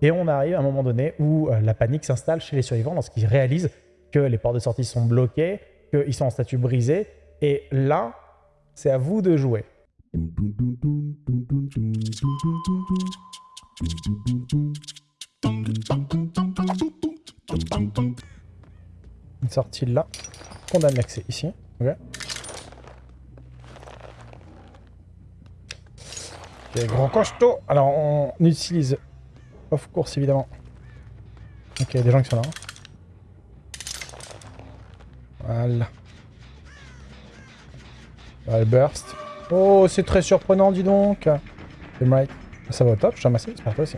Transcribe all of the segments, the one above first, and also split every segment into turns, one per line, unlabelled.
Et on arrive à un moment donné où euh, la panique s'installe chez les survivants lorsqu'ils réalisent que les portes de sortie sont bloquées, qu'ils sont en statut brisé. Et là, c'est à vous de jouer. Une sortie là. L'accès ici. Alors, on utilise off course évidemment. Ok, il y a des gens qui sont là. Voilà. Voilà, le burst. Oh, c'est très surprenant, dis donc. Right. Ça va au top, je suis ramassé, j'espère toi aussi.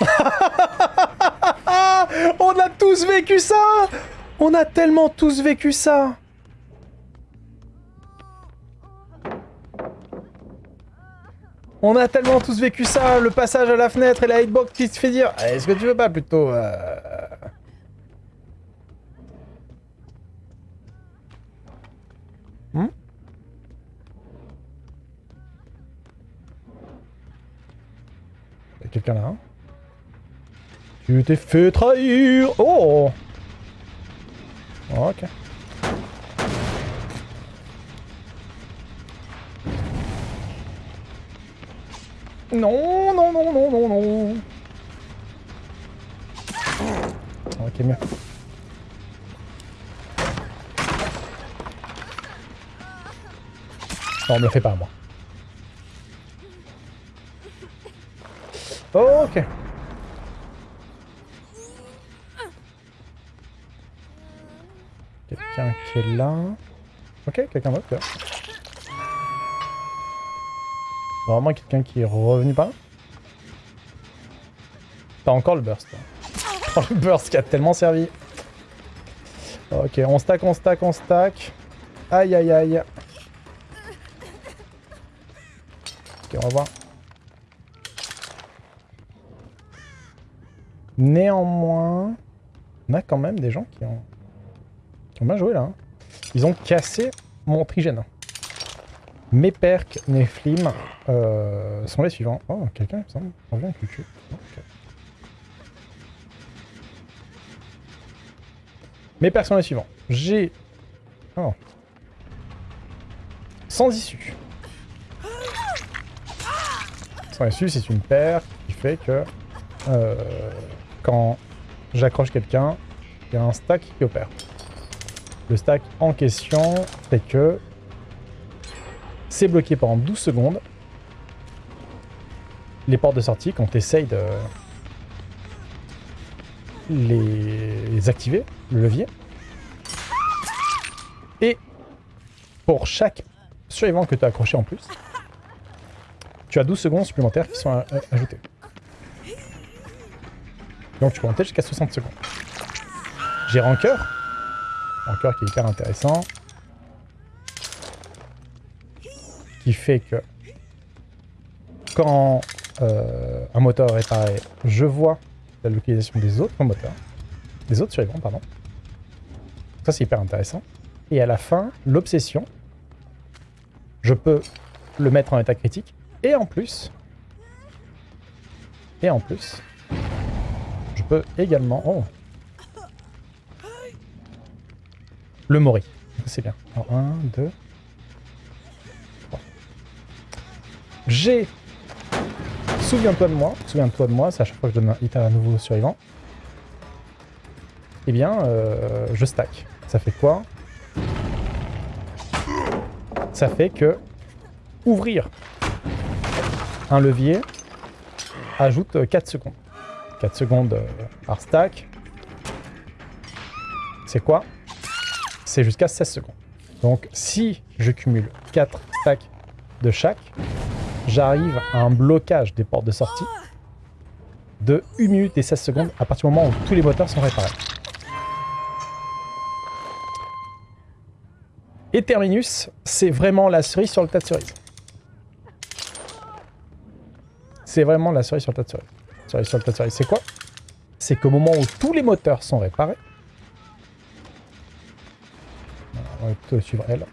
On a tous vécu ça On a tellement tous vécu ça On a tellement tous vécu ça, le passage à la fenêtre et la hitbox qui se fait dire eh, Est-ce que tu veux pas plutôt... Euh... Hmm quelqu'un là hein? Tu t'es fait trahir. Oh Ok. Non, non, non, non, non, non. Ok, mieux. Non, on me le fait pas, moi. Ok. Quelqu'un qui est là. Ok, quelqu'un d'autre là. Vraiment quelqu'un qui est revenu par là T'as encore le burst. Oh, le burst qui a tellement servi. Ok, on stack, on stack, on stack. Aïe, aïe, aïe. Ok, on va voir. Néanmoins, on a quand même des gens qui ont, qui ont joué là. Hein. Ils ont cassé mon trigène. Mes perks, mes euh, sont les suivants. Oh, quelqu'un, il me semble, revient avec le. Mes perks sont les suivants. J'ai... Oh. Sans issue. Sans issue, c'est une paire qui fait que... Euh, quand j'accroche quelqu'un, il y a un stack qui opère. Le stack en question fait que c'est bloqué pendant 12 secondes. Les portes de sortie, quand tu essayes de les activer, le levier. Et pour chaque survivant que tu as accroché en plus, tu as 12 secondes supplémentaires qui sont ajoutées. Donc tu peux monter jusqu'à 60 secondes. J'ai Rancœur. Rancœur qui est hyper intéressant. Qui fait que quand euh, un moteur est réparé, je vois la localisation des autres moteurs. Des autres survivants, pardon. Ça c'est hyper intéressant. Et à la fin, l'obsession, je peux le mettre en état critique. Et en plus, et en plus, peux également... Oh Le mori. C'est bien. 1, 2, J'ai... Souviens-toi de moi. Souviens-toi de moi. C'est à chaque fois que je donne un hit à un nouveau survivant. Eh bien, euh, je stack. Ça fait quoi? Ça fait que ouvrir un levier ajoute 4 secondes. 4 secondes euh, par stack. C'est quoi? C'est jusqu'à 16 secondes. Donc si je cumule 4 stacks de chaque, j'arrive à un blocage des portes de sortie de 1 minute et 16 secondes à partir du moment où tous les moteurs sont réparés. Et Terminus, c'est vraiment la cerise sur le tas de cerises. C'est vraiment la cerise sur le tas de le C'est quoi? C'est qu'au moment où tous les moteurs sont réparés, on va plutôt suivre elle.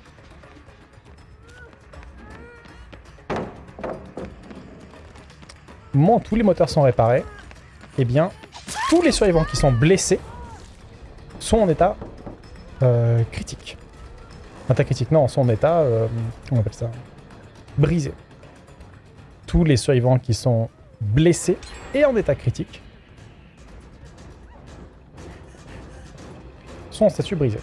Moment tous les moteurs sont réparés, eh bien, tous les survivants qui sont blessés sont en état euh, critique. État critique, non, sont en état, euh, on appelle ça Brisé. Tous les survivants qui sont blessés et en état critique sont en statut brisé.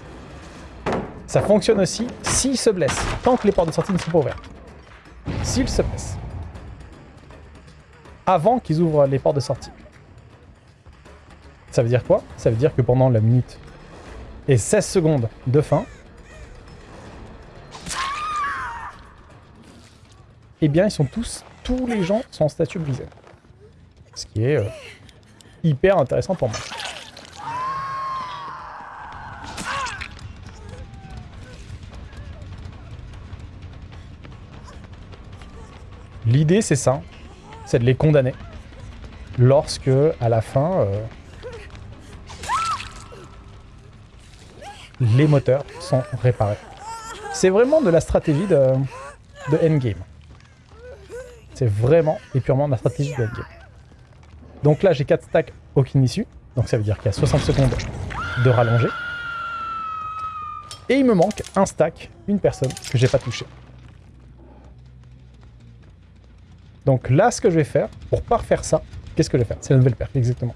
Ça fonctionne aussi s'ils se blessent, tant que les portes de sortie ne sont pas ouvertes. S'ils se blessent. Avant qu'ils ouvrent les portes de sortie. Ça veut dire quoi? Ça veut dire que pendant la minute et 16 secondes de fin, eh bien ils sont tous, tous les gens sont en statut brisé. Ce qui est euh, hyper intéressant pour moi. L'idée c'est ça, c'est de les condamner lorsque à la fin euh, les moteurs sont réparés. C'est vraiment de la stratégie de, endgame. C'est vraiment et purement de la stratégie de endgame. Donc là, j'ai 4 stacks, aucune issue. Donc ça veut dire qu'il y a 60 secondes de rallongée. Et il me manque un stack, une personne que j'ai pas touché. Donc là, ce que je vais faire, pour pas refaire ça, qu'est-ce que je vais faire? C'est la nouvelle perte, exactement.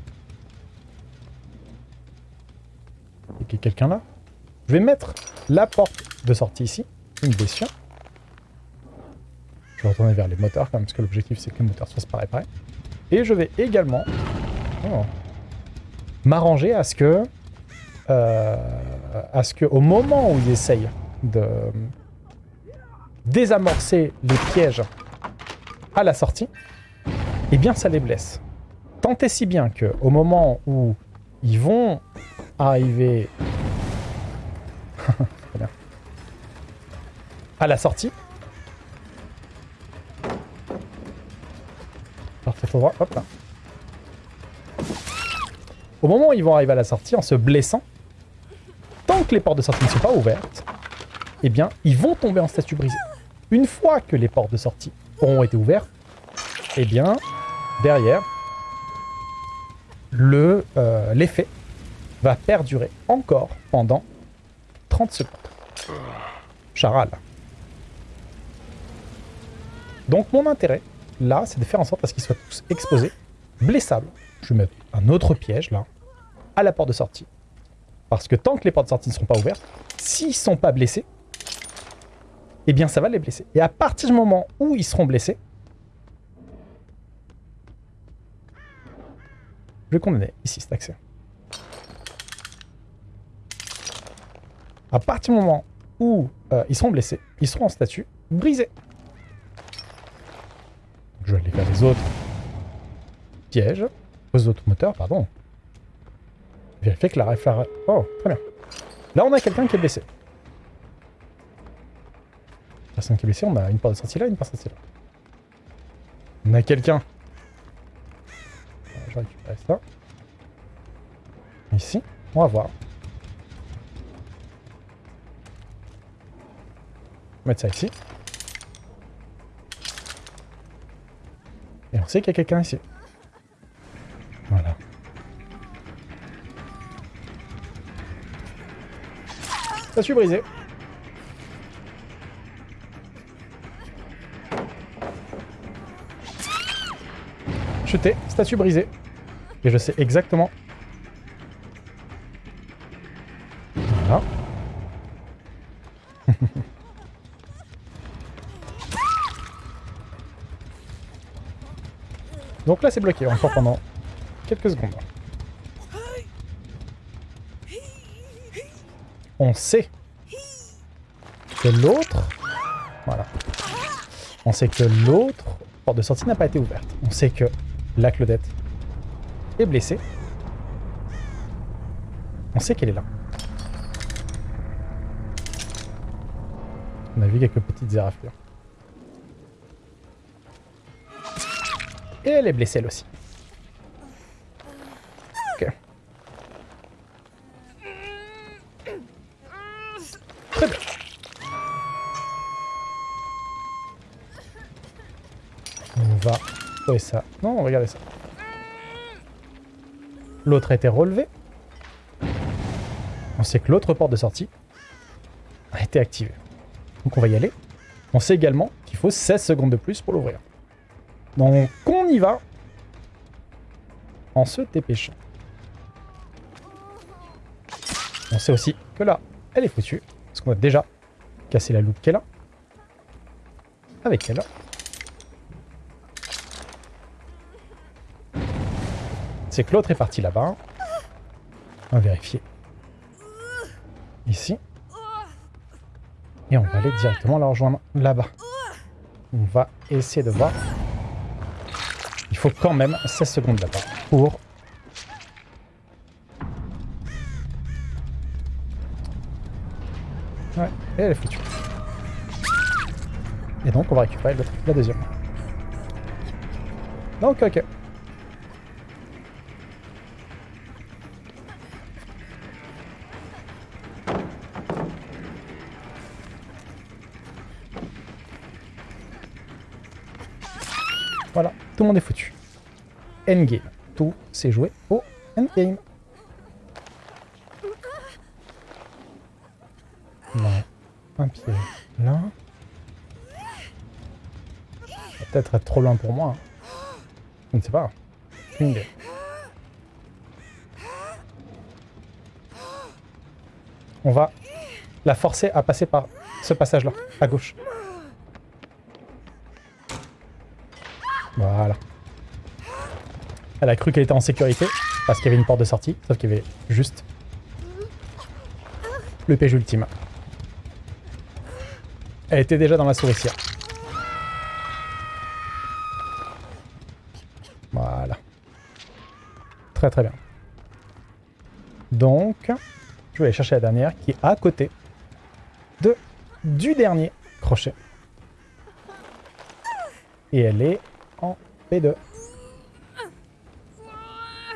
Il y a quelqu'un là je vais mettre la porte de sortie ici, une blessure. Je vais retourner vers les moteurs quand même, parce que l'objectif c'est que les moteurs soient réparés. Et je vais également oh, m'arranger à ce que, euh, à ce que, au moment où ils essayent de désamorcer les pièges à la sortie, eh bien ça les blesse. Tant et si bien que au moment où ils vont arriver à la sortie. hop là. Au moment où ils vont arriver à la sortie, en se blessant, tant que les portes de sortie ne sont pas ouvertes, eh bien, ils vont tomber en statut brisé. Une fois que les portes de sortie auront été ouvertes, eh bien, derrière, euh, l'effet va perdurer encore pendant 30 secondes. Charal. Donc mon intérêt, là, c'est de faire en sorte à ce qu'ils soient tous exposés, blessables. Je vais mettre un autre piège, là, à la porte de sortie. Parce que tant que les portes de sortie ne seront pas ouvertes, s'ils ne sont pas blessés, eh bien ça va les blesser. Et à partir du moment où ils seront blessés, je vais condamner ici cet accès. À partir du moment où euh, ils seront blessés, ils seront en statut brisé. Je vais aller faire les autres pièges, les autres moteurs, pardon. Vérifier que la référence... Oh, très bien. Là, on a quelqu'un qui est blessé. Personne qui est blessée, on a une porte de sortie là, une porte de sortie là. On a quelqu'un. Je récupère ça. Ici, on va voir. mettre ça ici. Et on sait qu'il y a quelqu'un ici. Voilà. Statue brisée. Chuté, statue brisée. Et je sais exactement Donc là, c'est bloqué encore pendant quelques secondes. On sait que l'autre... Voilà. On sait que l'autre porte de sortie n'a pas été ouverte. On sait que la Claudette est blessée. On sait qu'elle est là. On a vu quelques petites éraflures. Et elle est blessée elle aussi. Ok. Très bien. On va trouver ça. Non, regardez ça. L'autre a été relevé. On sait que l'autre porte de sortie a été activée. Donc on va y aller. On sait également qu'il faut 16 secondes de plus pour l'ouvrir. Donc on y va en se dépêchant. On sait aussi que là, elle est foutue. Parce qu'on a déjà cassé la loupe qu'elle a. Avec elle. C'est que l'autre est parti là-bas. On va vérifier. Ici. Et on va aller directement la rejoindre là-bas. On va essayer de voir. Il faut quand même 16 secondes là-bas pour... Ouais, et elle est foutue. Et donc on va récupérer la deuxième. Donc ok. Tout le monde est foutu. Endgame. Tout s'est joué au endgame. Non. Un pied là. Peut-être être trop loin pour moi. Je ne sais pas. On va la forcer à passer par ce passage-là, à gauche. Voilà. Elle a cru qu'elle était en sécurité parce qu'il y avait une porte de sortie, sauf qu'il y avait juste le piège ultime. Elle était déjà dans la souricière. Voilà. Très très bien. Donc, je vais aller chercher la dernière qui est à côté de du dernier crochet. Et elle est en P2.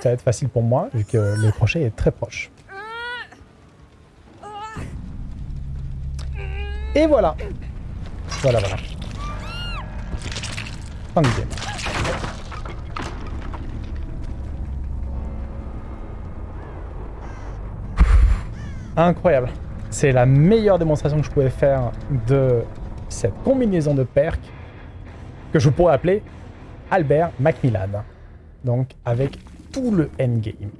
Ça va être facile pour moi, vu que le crochet est très proche. Et voilà Voilà, voilà. Fin du game. Incroyable. C'est la meilleure démonstration que je pouvais faire de cette combinaison de perks que je pourrais appeler Albert Macmillan. Donc avec le endgame.